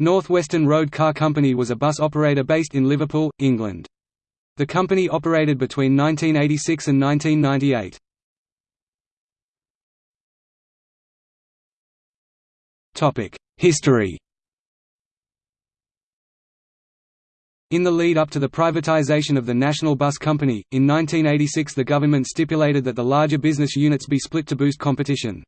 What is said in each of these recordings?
North Western Road Car Company was a bus operator based in Liverpool, England. The company operated between 1986 and 1998. History In the lead up to the privatisation of the National Bus Company, in 1986 the government stipulated that the larger business units be split to boost competition.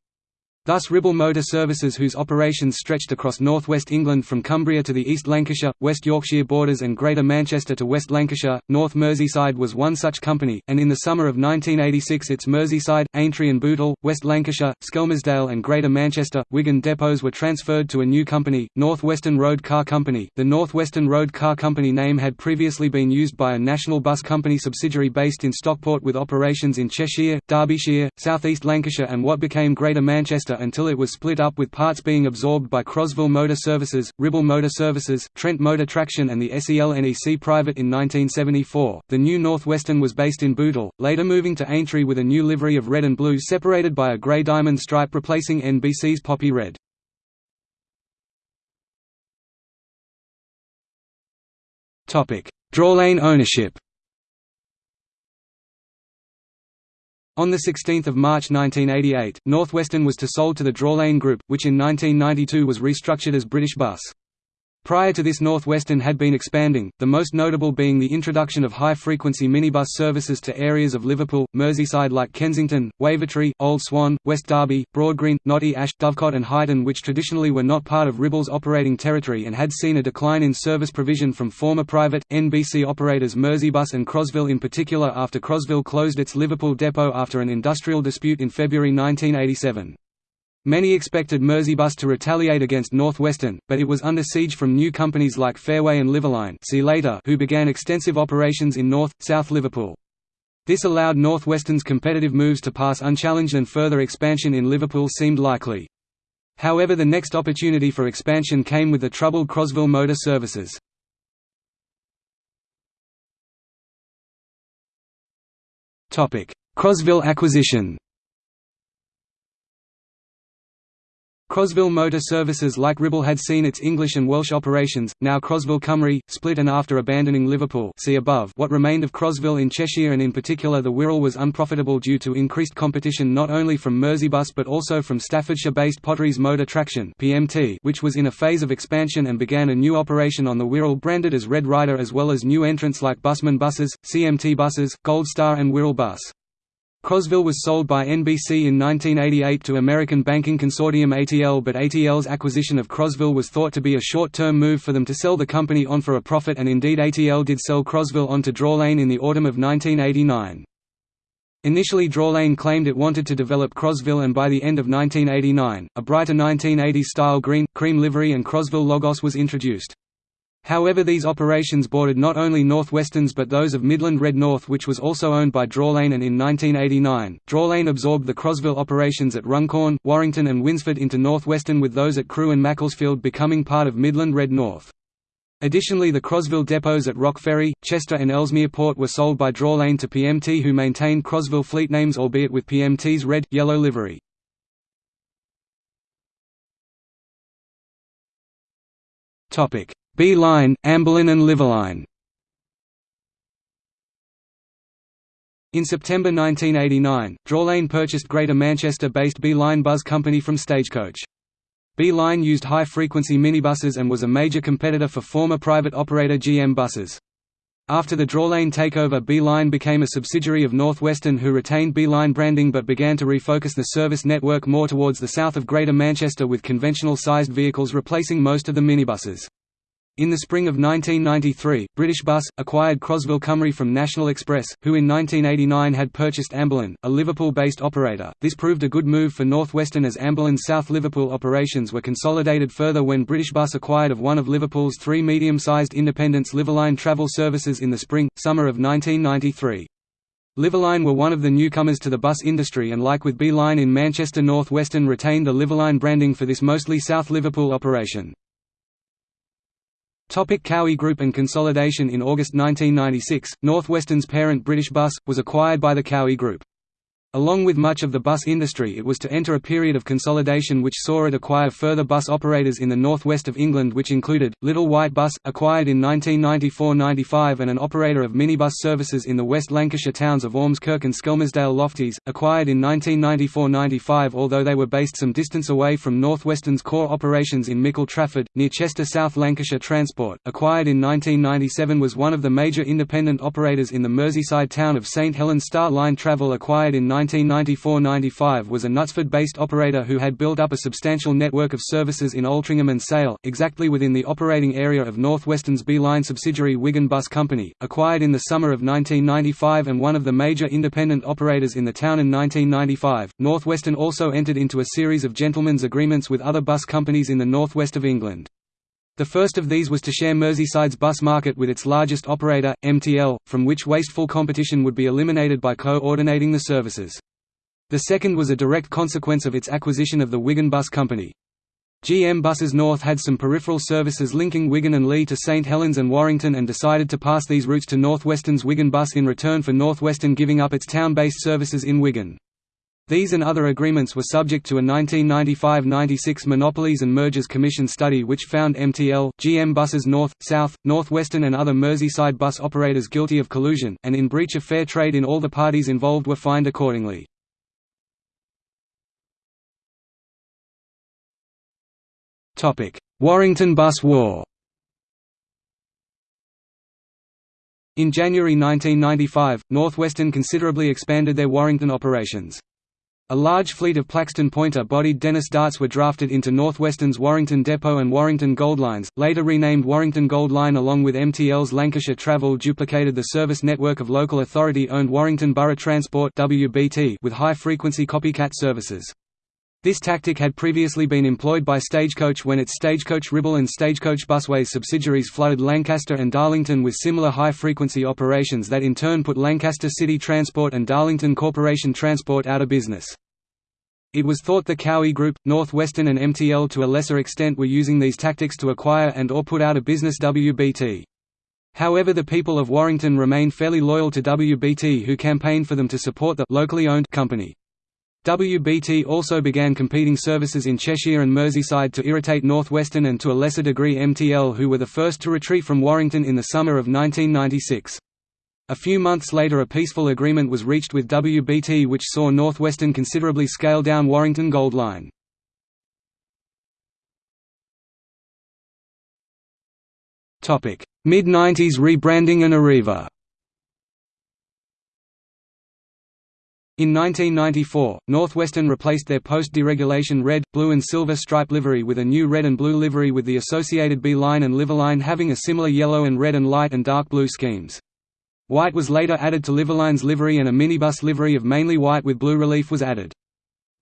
Thus Ribble Motor Services whose operations stretched across northwest England from Cumbria to the East Lancashire, West Yorkshire borders and Greater Manchester to West Lancashire, North Merseyside was one such company, and in the summer of 1986 its Merseyside, Aintree and Bootle, West Lancashire, Skelmersdale and Greater Manchester, Wigan depots were transferred to a new company, North Western Road Car Company. The North Western Road Car Company name had previously been used by a National Bus Company subsidiary based in Stockport with operations in Cheshire, Derbyshire, South East Lancashire and what became Greater Manchester until it was split up with parts being absorbed by Crosville Motor Services, Ribble Motor Services, Trent Motor Traction and the SEL-NEC Private in 1974. The new Northwestern was based in Bootle, later moving to Aintree with a new livery of red and blue separated by a grey diamond stripe replacing NBC's poppy red. Drawlane ownership On 16 March 1988, Northwestern was to sold to the Drawlane Group, which in 1992 was restructured as British Bus. Prior to this Northwestern had been expanding, the most notable being the introduction of high-frequency minibus services to areas of Liverpool, Merseyside like Kensington, Wavertree, Old Swan, West Derby, Broadgreen, Knotty Ash, Dovecot and Huyton which traditionally were not part of Ribble's operating territory and had seen a decline in service provision from former private, NBC operators Merseybus and Crosville in particular after Crosville closed its Liverpool depot after an industrial dispute in February 1987. Many expected Merseybus to retaliate against Northwestern, but it was under siege from new companies like Fairway and Liverline see later who began extensive operations in North, South Liverpool. This allowed Northwestern's competitive moves to pass unchallenged and further expansion in Liverpool seemed likely. However the next opportunity for expansion came with the troubled Crosville Motor Services. Crosville acquisition Crosville Motor Services like Ribble had seen its English and Welsh operations, now Crosville Cymru, split and after abandoning Liverpool see above what remained of Crosville in Cheshire and in particular the Wirral was unprofitable due to increased competition not only from Merseybus but also from Staffordshire-based Potteries Motor Traction PMT, which was in a phase of expansion and began a new operation on the Wirral branded as Red Rider as well as new entrants like Busman Buses, CMT Buses, Gold Star and Wirral Bus. Crosville was sold by NBC in 1988 to American banking consortium ATL but ATL's acquisition of Crosville was thought to be a short-term move for them to sell the company on for a profit and indeed ATL did sell Crosville on to Drawlane in the autumn of 1989. Initially Drawlane claimed it wanted to develop Crosville and by the end of 1989, a brighter 1980s-style green, cream livery and Crosville logos was introduced. However these operations bordered not only Northwesterns but those of Midland Red North which was also owned by Drawlane and in 1989, Drawlane absorbed the Crosville operations at Runcorn, Warrington and Winsford into Northwestern with those at Crewe and Macclesfield becoming part of Midland Red North. Additionally the Crosville depots at Rock Ferry, Chester and Ellesmere Port were sold by Drawlane to PMT who maintained Crosville fleet names albeit with PMT's red, yellow livery. Topic B-Line, Amberline and Liverline In September 1989, Drawlane purchased Greater Manchester-based B-Line Bus Company from Stagecoach. B-Line used high-frequency minibuses and was a major competitor for former private operator GM Buses. After the Drawlane takeover B-Line became a subsidiary of Northwestern who retained B-Line branding but began to refocus the service network more towards the south of Greater Manchester with conventional-sized vehicles replacing most of the minibuses. In the spring of 1993, British Bus, acquired Crosville Cymru from National Express, who in 1989 had purchased Amberline, a Liverpool-based operator. This proved a good move for Northwestern as Amberline's South Liverpool operations were consolidated further when British Bus acquired of one of Liverpool's three medium-sized independents Liverline Travel Services in the spring, summer of 1993. Liverline were one of the newcomers to the bus industry and like with B-Line in Manchester Northwestern retained the Liverline branding for this mostly South Liverpool operation. Topic Cowie Group and consolidation In August 1996, Northwestern's parent British Bus, was acquired by the Cowie Group. Along with much of the bus industry it was to enter a period of consolidation which saw it acquire further bus operators in the northwest of England which included, Little White Bus, acquired in 1994–95 and an operator of minibus services in the West Lancashire towns of Ormskirk and Skelmersdale Lofties, acquired in 1994–95 although they were based some distance away from North Western's core operations in Mickle Trafford, near Chester South Lancashire Transport, acquired in 1997 was one of the major independent operators in the Merseyside town of St Helens Star Line Travel acquired in 1994–95 was a Knutsford-based operator who had built up a substantial network of services in Altrincham and Sale, exactly within the operating area of North Western's B-Line subsidiary Wigan Bus Company, acquired in the summer of 1995 and one of the major independent operators in the town in 1995. North Western also entered into a series of gentlemen's agreements with other bus companies in the northwest of England. The first of these was to share Merseyside's bus market with its largest operator, MTL, from which wasteful competition would be eliminated by co-ordinating the services. The second was a direct consequence of its acquisition of the Wigan Bus Company. GM Buses North had some peripheral services linking Wigan and Leigh to St Helens and Warrington and decided to pass these routes to Northwestern's Wigan Bus in return for Northwestern giving up its town-based services in Wigan. These and other agreements were subject to a 1995–96 Monopolies and Mergers Commission study which found MTL, GM Buses North, South, Northwestern and other Merseyside bus operators guilty of collusion, and in breach of fair trade in all the parties involved were fined accordingly. Warrington Bus War In January 1995, Northwestern considerably expanded their Warrington operations. A large fleet of Plaxton Pointer-bodied Dennis Darts were drafted into Northwestern's Warrington Depot and Warrington Gold Lines, later renamed Warrington Gold Line along with MTL's Lancashire Travel duplicated the service network of local authority-owned Warrington Borough Transport with high-frequency copycat services. This tactic had previously been employed by Stagecoach when its Stagecoach Ribble and Stagecoach Busways subsidiaries flooded Lancaster and Darlington with similar high-frequency operations that in turn put Lancaster City Transport and Darlington Corporation Transport out of business. It was thought the Cowie Group, Northwestern and MTL to a lesser extent were using these tactics to acquire and or put out of business WBT. However the people of Warrington remained fairly loyal to WBT who campaigned for them to support the locally owned company. WBT also began competing services in Cheshire and Merseyside to irritate Northwestern and to a lesser degree MTL who were the first to retreat from Warrington in the summer of 1996. A few months later a peaceful agreement was reached with WBT which saw Northwestern considerably scale down Warrington Gold Line. Mid-90s rebranding and Arriva In 1994, Northwestern replaced their post-deregulation red, blue and silver stripe livery with a new red and blue livery with the associated B-Line and Liverline having a similar yellow and red and light and dark blue schemes. White was later added to Liverline's livery and a minibus livery of mainly white with blue relief was added.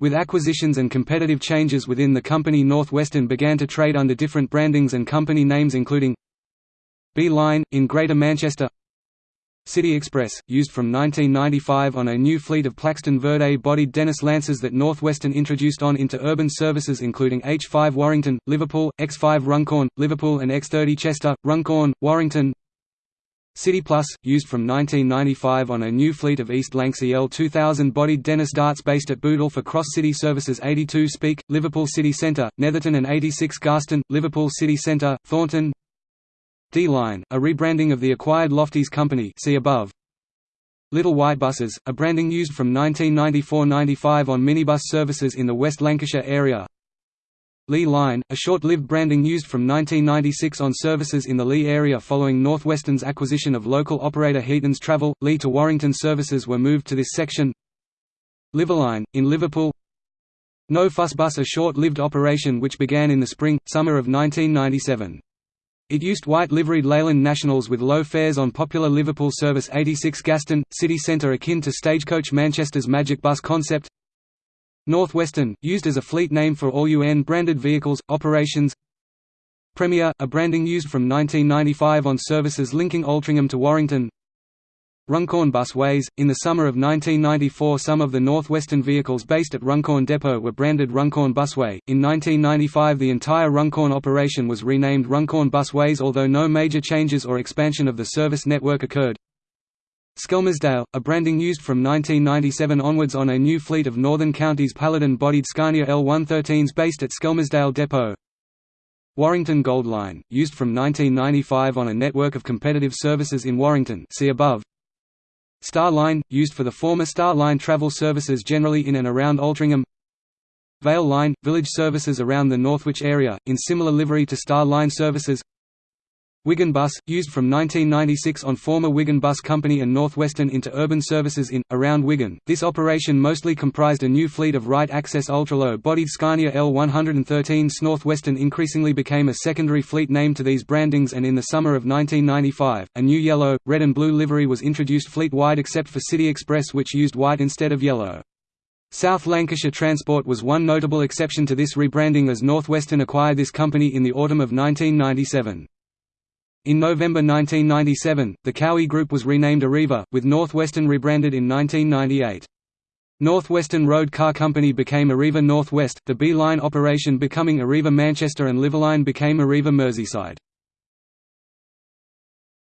With acquisitions and competitive changes within the company Northwestern began to trade under different brandings and company names including B-Line, in Greater Manchester City Express, used from 1995 on a new fleet of Plaxton Verde-bodied Dennis Lancers that Northwestern introduced on interurban services including H5 Warrington, Liverpool, X5 Runcorn, Liverpool and X30 Chester, Runcorn, Warrington. City Plus, used from 1995 on a new fleet of East Lancs EL 2000 bodied Dennis darts based at Bootle for cross-city services 82 Speke, Liverpool City Centre, Netherton and 86 Garston, Liverpool City Centre, Thornton D-Line, a rebranding of the acquired Lofties company see above. Little White Buses, a branding used from 1994–95 on minibus services in the West Lancashire area Leigh Line, a short-lived branding used from 1996 on services in the Leigh area following Northwestern's acquisition of local operator Heaton's Travel. Leigh to Warrington services were moved to this section. Liverline, in Liverpool No Fuss Bus a short-lived operation which began in the spring, summer of 1997. It used white liveried Leyland Nationals with low fares on popular Liverpool service 86 Garston, city centre akin to Stagecoach Manchester's Magic Bus concept. Northwestern, used as a fleet name for all UN-branded vehicles, operations. Premier, a branding used from 1995 on services linking Altrincham to Warrington Runcorn Busways. In the summer of 1994 some of the Northwestern vehicles based at Runcorn Depot were branded Runcorn Busway. In 1995 the entire Runcorn operation was renamed Runcorn Busways although no major changes or expansion of the service network occurred. Skelmersdale, a branding used from 1997 onwards on a new fleet of Northern Counties Paladin-bodied Scania L113s based at Skelmersdale Depot Warrington Gold Line, used from 1995 on a network of competitive services in Warrington see above Star Line, used for the former Star Line travel services generally in and around Altrincham. Vale Line, village services around the Northwich area, in similar livery to Star Line services Wigan Bus, used from 1996 on former Wigan Bus Company and Northwestern interurban services in, around Wigan. This operation mostly comprised a new fleet of Wright Axcess ultra-low-bodied Scania L113s Northwestern increasingly became a secondary fleet name to these brandings and in the summer of 1995, a new yellow, red and blue livery was introduced fleet-wide except for City Express which used white instead of yellow. South Lancashire Transport was one notable exception to this rebranding as Northwestern acquired this company in the autumn of 1997. In November 1997, the Cowie Group was renamed Arriva, with Northwestern rebranded in 1998. Northwestern Road Car Company became Arriva Northwest, the B-Line operation becoming Arriva Manchester and Liverline became Arriva Merseyside.